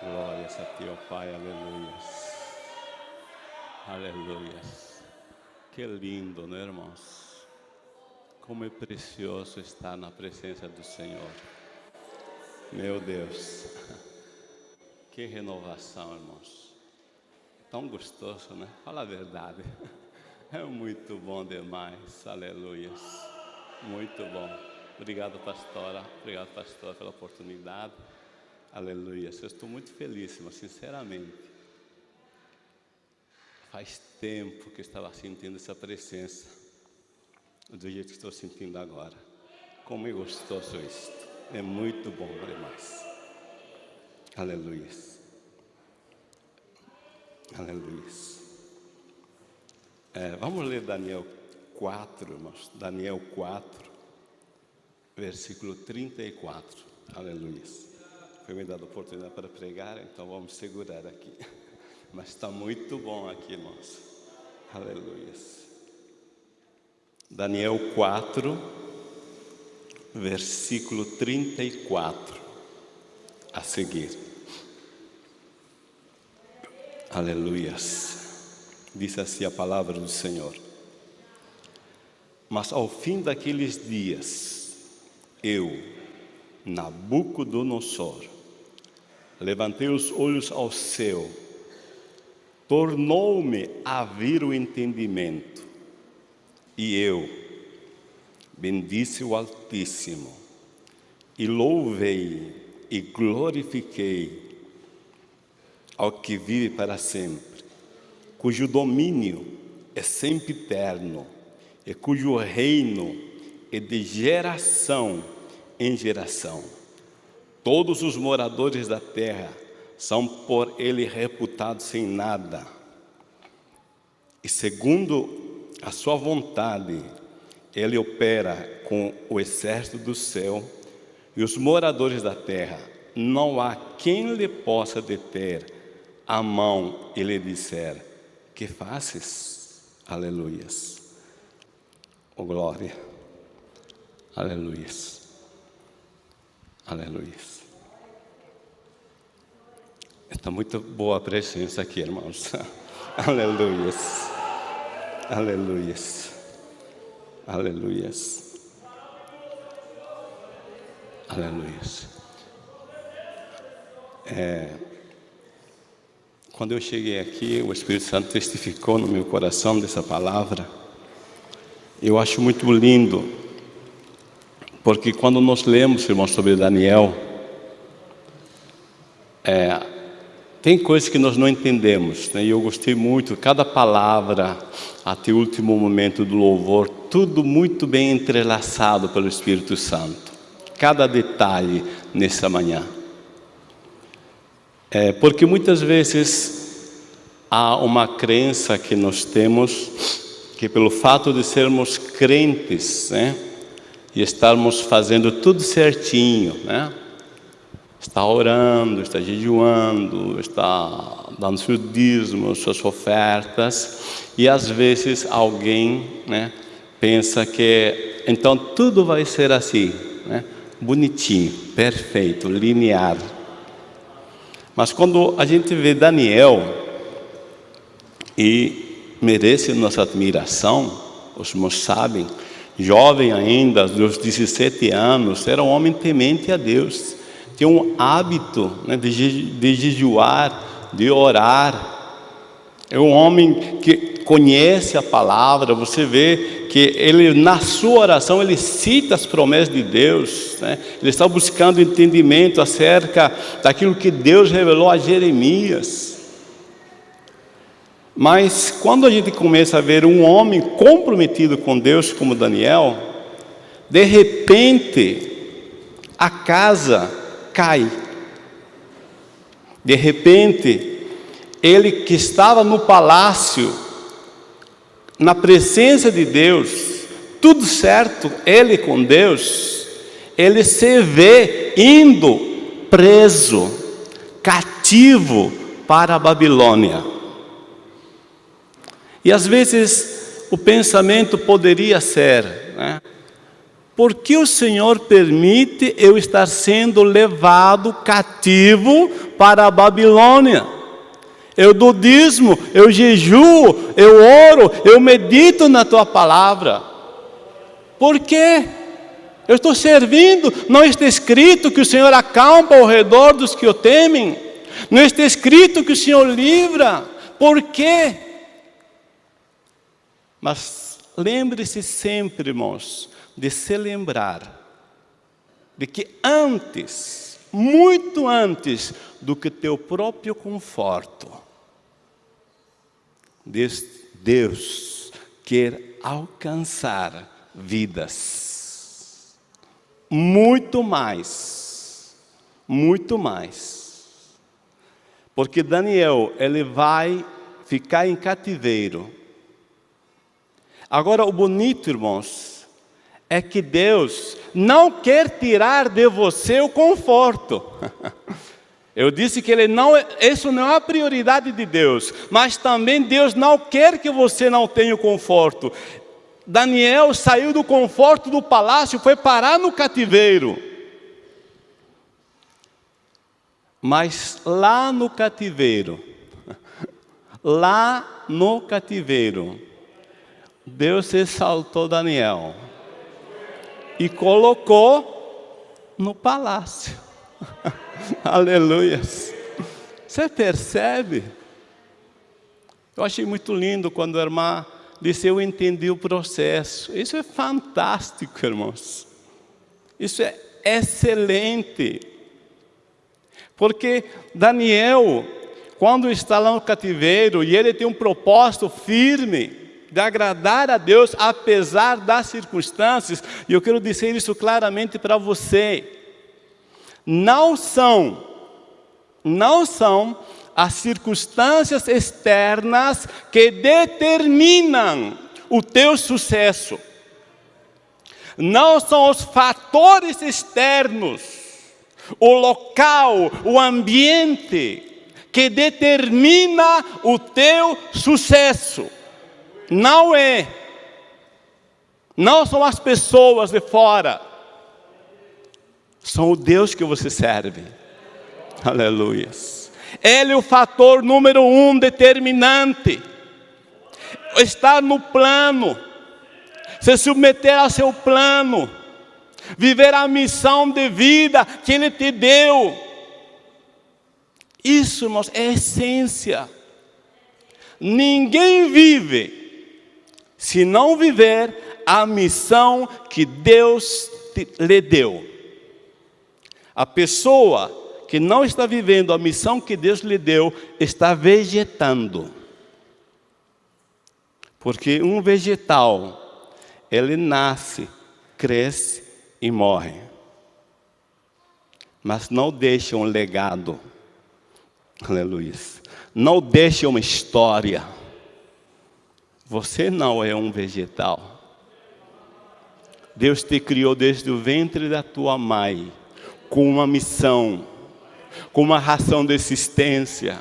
Glórias a Ti, ó Pai, aleluias. Aleluias. Que lindo, né, irmãos? Como é precioso estar na presença do Senhor. Meu Deus. Que renovação, irmãos. Tão gostoso, né? Fala a verdade. É muito bom demais. Aleluias. Muito bom. Obrigado, pastora. Obrigado, pastor, pela oportunidade. Aleluia. Eu estou muito feliz, mas sinceramente. Faz tempo que eu estava sentindo essa presença. Do jeito que estou sentindo agora. Como é gostoso isto. É muito bom demais. Aleluia. Aleluia. É, vamos ler Daniel 4, irmãos. Daniel 4, versículo 34. Aleluia. Foi me dada a oportunidade para pregar, então vamos segurar aqui. Mas está muito bom aqui, irmãos. Aleluia. Daniel 4, versículo 34. A seguir. Aleluias. Diz assim a palavra do Senhor. Mas ao fim daqueles dias, eu, Nabucodonosor, levantei os olhos ao céu, tornou-me a vir o entendimento, e eu bendisse o Altíssimo, e louvei e glorifiquei ao que vive para sempre, cujo domínio é sempre eterno, e cujo reino é de geração em geração. Todos os moradores da terra são por ele reputados sem nada. E segundo a sua vontade, ele opera com o exército do céu e os moradores da terra. Não há quem lhe possa deter a mão e lhe disser: Que fazes? Aleluias. Oh glória. Aleluias. Aleluia. Está muito boa a presença aqui, irmãos. Aleluia. Aleluia. Aleluia. Aleluia. É, quando eu cheguei aqui, o Espírito Santo testificou no meu coração dessa palavra. Eu acho muito lindo, porque quando nós lemos, irmãos, sobre Daniel, é, tem coisas que nós não entendemos, né? e eu gostei muito, cada palavra, até o último momento do louvor, tudo muito bem entrelaçado pelo Espírito Santo. Cada detalhe nessa manhã. É, porque muitas vezes há uma crença que nós temos, que pelo fato de sermos crentes, né? E estarmos fazendo tudo certinho, né? está orando, está jejuando, está dando seu dízimo, suas ofertas, e às vezes alguém né, pensa que então tudo vai ser assim, né, bonitinho, perfeito, linear. Mas quando a gente vê Daniel, e merece nossa admiração, os irmãos sabem, jovem ainda, dos 17 anos, era um homem temente a Deus, tem um hábito né, de, de jejuar, de orar. É um homem que conhece a palavra, você vê que ele, na sua oração, ele cita as promessas de Deus, né? ele está buscando entendimento acerca daquilo que Deus revelou a Jeremias. Mas quando a gente começa a ver um homem comprometido com Deus como Daniel, de repente a casa cai. De repente, ele que estava no palácio, na presença de Deus, tudo certo, ele com Deus, ele se vê indo preso, cativo para a Babilônia. E às vezes o pensamento poderia ser, né? por que o Senhor permite eu estar sendo levado cativo para a Babilônia? Eu dou dízimo, eu jejuo, eu oro, eu medito na tua palavra. Por quê? Eu estou servindo, não está escrito que o Senhor acampa ao redor dos que o temem, não está escrito que o Senhor livra, por quê? Mas lembre-se sempre, irmãos, de se lembrar de que antes, muito antes do que teu próprio conforto, Deus quer alcançar vidas. Muito mais, muito mais. Porque Daniel, ele vai ficar em cativeiro. Agora, o bonito, irmãos, é que Deus não quer tirar de você o conforto. Eu disse que ele não, isso não é a prioridade de Deus, mas também Deus não quer que você não tenha o conforto. Daniel saiu do conforto do palácio, foi parar no cativeiro. Mas lá no cativeiro, lá no cativeiro, Deus exaltou Daniel e colocou no palácio. Aleluia. Você percebe? Eu achei muito lindo quando a irmã disse, eu entendi o processo. Isso é fantástico, irmãos. Isso é excelente. Porque Daniel, quando está lá no cativeiro, e ele tem um propósito firme, de agradar a Deus apesar das circunstâncias, e eu quero dizer isso claramente para você. Não são, não são as circunstâncias externas que determinam o teu sucesso. Não são os fatores externos, o local, o ambiente, que determina o teu sucesso. Não é. Não são as pessoas de fora. São o Deus que você serve. Aleluia. Ele é o fator número um determinante. Estar no plano. Se submeter ao seu plano. Viver a missão de vida que Ele te deu. Isso, irmãos, é essência. Ninguém vive se não viver a missão que Deus lhe deu. A pessoa que não está vivendo a missão que Deus lhe deu, está vegetando. Porque um vegetal, ele nasce, cresce e morre. Mas não deixa um legado. Aleluia. Não deixa uma história você não é um vegetal. Deus te criou desde o ventre da tua mãe, com uma missão, com uma ração de existência,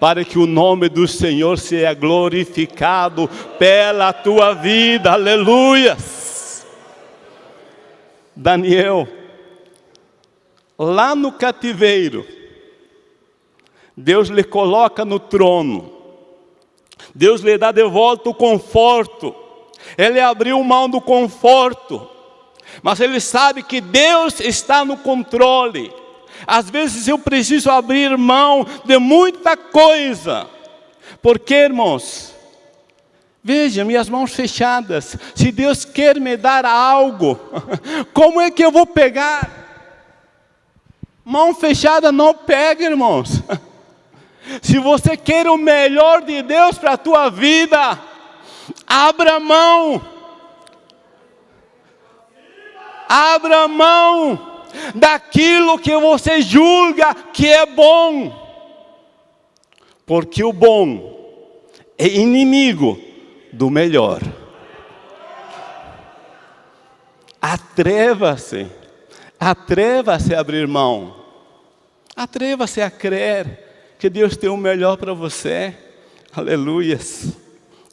para que o nome do Senhor seja glorificado pela tua vida, aleluias. Daniel, lá no cativeiro, Deus lhe coloca no trono, Deus lhe dá de volta o conforto. Ele abriu mão do conforto. Mas ele sabe que Deus está no controle. Às vezes eu preciso abrir mão de muita coisa. Porque, irmãos, veja minhas mãos fechadas. Se Deus quer me dar algo, como é que eu vou pegar? Mão fechada não pega, irmãos. Se você quer o melhor de Deus para a tua vida, abra mão. Abra mão daquilo que você julga que é bom. Porque o bom é inimigo do melhor. Atreva-se, atreva-se a abrir mão, atreva-se a crer que Deus tem o melhor para você. Aleluias.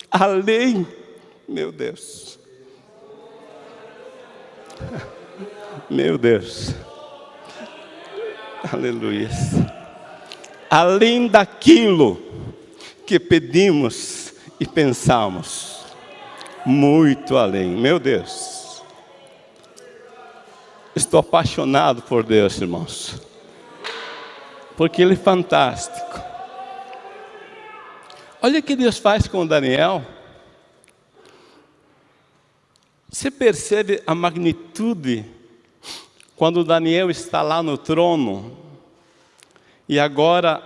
Além, meu Deus. Meu Deus. Aleluia. Além daquilo que pedimos e pensamos, muito além. Meu Deus. Estou apaixonado por Deus, irmãos. Porque Ele é fantástico. Olha o que Deus faz com Daniel. Você percebe a magnitude quando Daniel está lá no trono e agora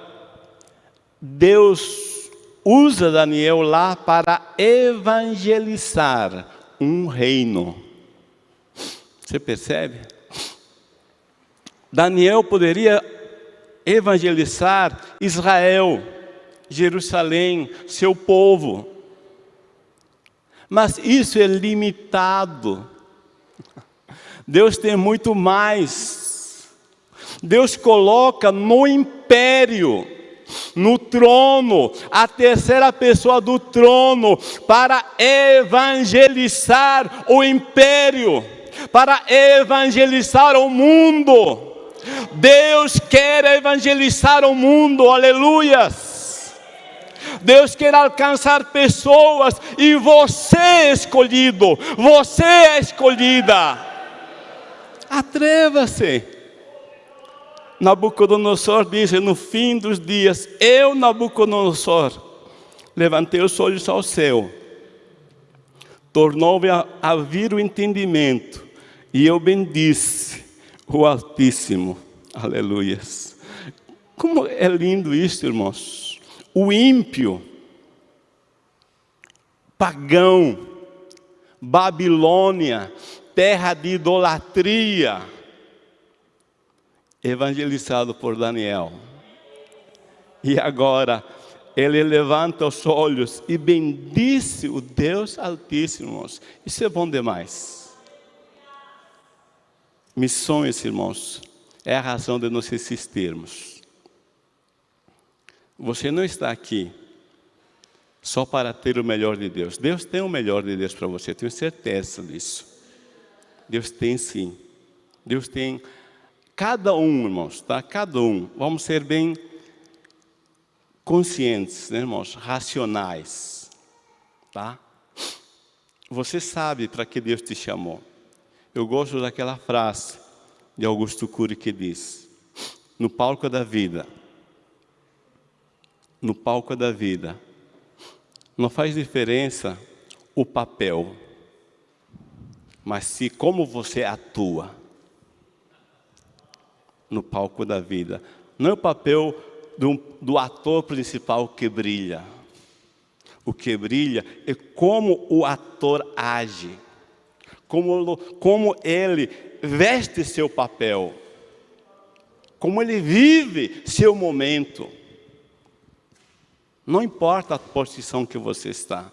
Deus usa Daniel lá para evangelizar um reino. Você percebe? Daniel poderia evangelizar Israel, Jerusalém, seu povo. Mas isso é limitado. Deus tem muito mais. Deus coloca no império, no trono, a terceira pessoa do trono, para evangelizar o império, para evangelizar o mundo. Deus quer evangelizar o mundo, aleluias. Deus quer alcançar pessoas e você é escolhido, você é escolhida. Atreva-se. Nabucodonosor diz: no fim dos dias, eu, Nabucodonosor, levantei os olhos ao céu, tornou-me a, a vir o entendimento, e eu bendisse o Altíssimo. Aleluias. Como é lindo isso, irmãos. O ímpio, pagão, Babilônia, terra de idolatria, evangelizado por Daniel. E agora, ele levanta os olhos e bendice o Deus Altíssimo. Isso é bom demais. Missões, irmãos, é a razão de nós existirmos. Você não está aqui só para ter o melhor de Deus. Deus tem o melhor de Deus para você, tenho certeza disso. Deus tem sim. Deus tem cada um, irmãos, tá? Cada um. Vamos ser bem conscientes, né, irmãos? Racionais, tá? Você sabe para que Deus te chamou. Eu gosto daquela frase de Augusto Cury que diz: No palco da vida, no palco da vida, não faz diferença o papel, mas se como você atua no palco da vida. Não é o papel do, do ator principal que brilha. O que brilha é como o ator age como, como ele veste seu papel, como ele vive seu momento. Não importa a posição que você está,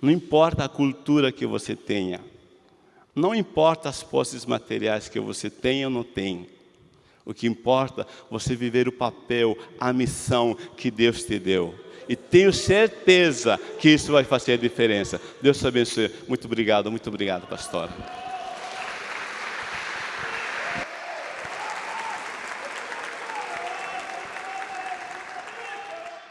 não importa a cultura que você tenha, não importa as posses materiais que você tenha ou não tem. O que importa é você viver o papel, a missão que Deus te deu. E tenho certeza que isso vai fazer a diferença. Deus te abençoe. Muito obrigado, muito obrigado, pastor.